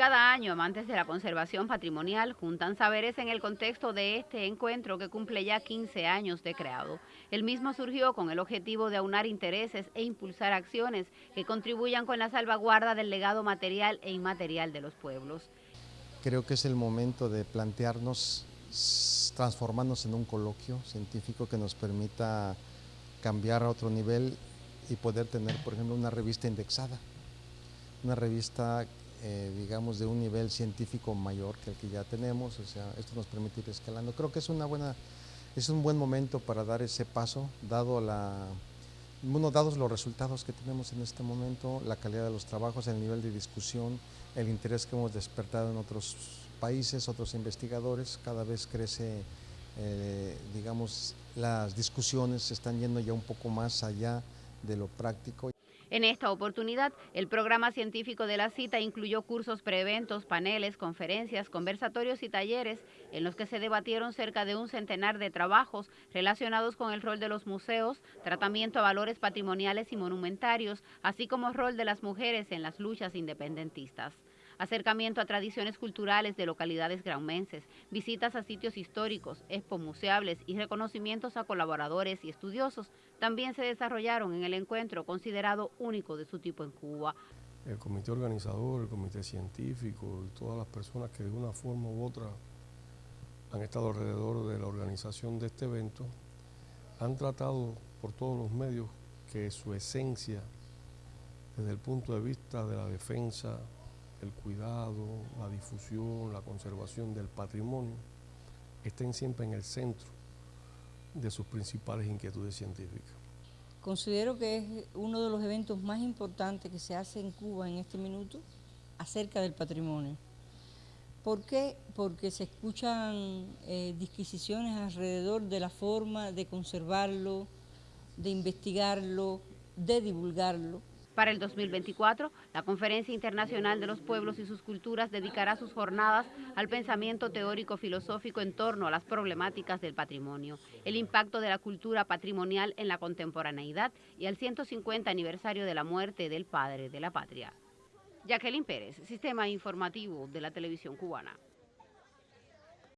Cada año, amantes de la conservación patrimonial juntan saberes en el contexto de este encuentro que cumple ya 15 años de creado. El mismo surgió con el objetivo de aunar intereses e impulsar acciones que contribuyan con la salvaguarda del legado material e inmaterial de los pueblos. Creo que es el momento de plantearnos transformarnos en un coloquio científico que nos permita cambiar a otro nivel y poder tener, por ejemplo, una revista indexada, una revista eh, digamos, de un nivel científico mayor que el que ya tenemos, o sea, esto nos permite ir escalando. Creo que es una buena, es un buen momento para dar ese paso, dado la, bueno, dados los resultados que tenemos en este momento, la calidad de los trabajos, el nivel de discusión, el interés que hemos despertado en otros países, otros investigadores, cada vez crece, eh, digamos, las discusiones se están yendo ya un poco más allá de lo práctico. En esta oportunidad, el programa científico de la cita incluyó cursos preeventos, paneles, conferencias, conversatorios y talleres en los que se debatieron cerca de un centenar de trabajos relacionados con el rol de los museos, tratamiento a valores patrimoniales y monumentarios, así como rol de las mujeres en las luchas independentistas acercamiento a tradiciones culturales de localidades graumenses, visitas a sitios históricos, expo museables y reconocimientos a colaboradores y estudiosos también se desarrollaron en el encuentro considerado único de su tipo en Cuba. El comité organizador, el comité científico y todas las personas que de una forma u otra han estado alrededor de la organización de este evento han tratado por todos los medios que su esencia desde el punto de vista de la defensa el cuidado, la difusión, la conservación del patrimonio estén siempre en el centro de sus principales inquietudes científicas. Considero que es uno de los eventos más importantes que se hace en Cuba en este minuto acerca del patrimonio. ¿Por qué? Porque se escuchan eh, disquisiciones alrededor de la forma de conservarlo, de investigarlo, de divulgarlo. Para el 2024, la Conferencia Internacional de los Pueblos y sus Culturas dedicará sus jornadas al pensamiento teórico filosófico en torno a las problemáticas del patrimonio, el impacto de la cultura patrimonial en la contemporaneidad y al 150 aniversario de la muerte del padre de la patria. Jacqueline Pérez, Sistema Informativo de la Televisión Cubana.